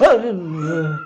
Bueno.